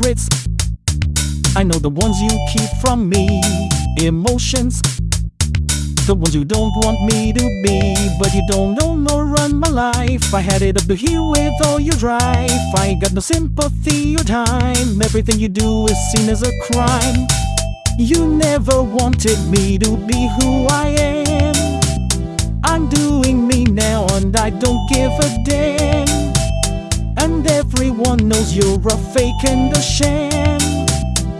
secrets. I know the ones you keep from me. Emotions, the ones you don't want me to be. But you don't know nor run my life. I had it up to here with all your drive. I got no sympathy or time. Everything you do is seen as a crime. You never wanted me to be who I am. I'm doing me now and I don't give a damn. Everyone knows you're a fake and a sham.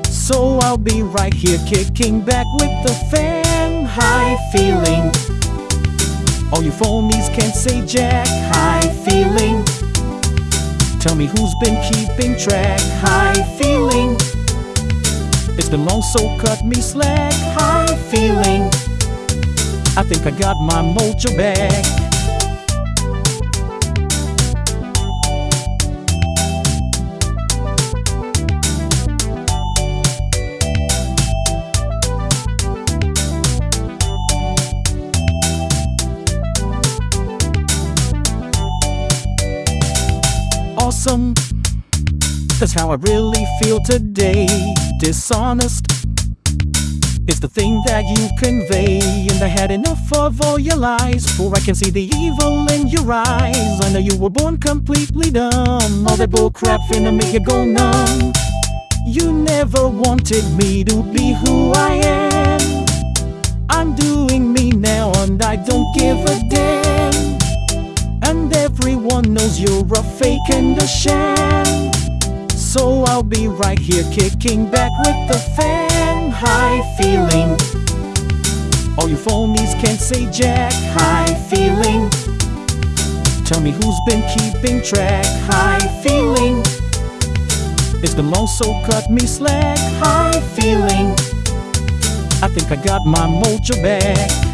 So I'll be right here kicking back with the fam. High feeling. All you phonies can't say jack. High feeling. Tell me who's been keeping track. High feeling. It's been long, so cut me slack. High feeling. I think I got my mojo back. Awesome. That's how I really feel today. Dishonest. It's the thing that you convey. And I had enough of all your lies. For I can see the evil in your eyes. I know you were born completely dumb. All that bull crap finna make you go numb. You never wanted me to be who I am. Knows you're a fake and a sham. So I'll be right here kicking back with the fam. High feeling. All you phonies can't say jack. High feeling. Tell me who's been keeping track. High feeling. It's been long, so cut me slack. High feeling. I think I got my mojo back.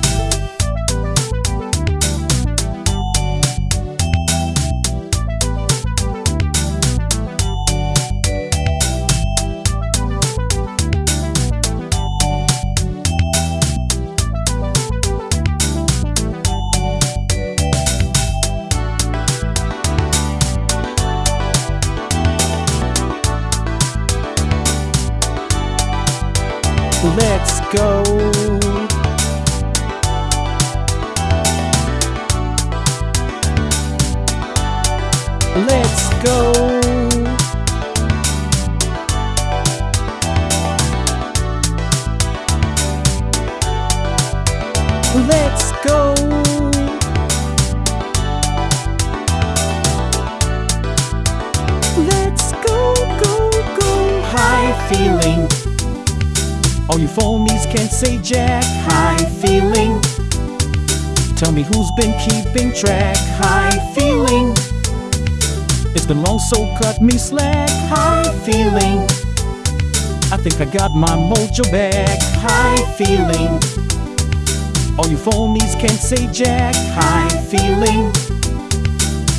Let's go. Let's go. Let's go. Let's go, go, go. High feeling. All you phonies can't say jack. High feeling. Tell me who's been keeping track. High feeling. It's been long, so cut me slack. High feeling. I think I got my mojo back. High feeling. All you phonies can't say jack. High feeling.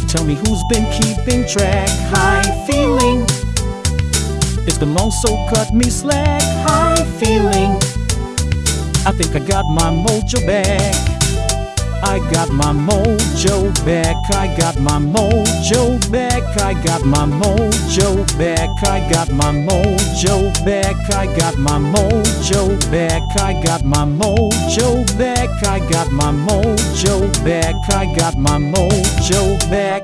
Tell me who's been keeping track. High feeling. It's long, so cut me slack. High feeling. I think I got my mojo back. I got my mojo back. I got my mojo back. I got my mojo back. I got my mojo back. I got my mojo back. I got my mojo back. I got my mojo back. I got my mojo back.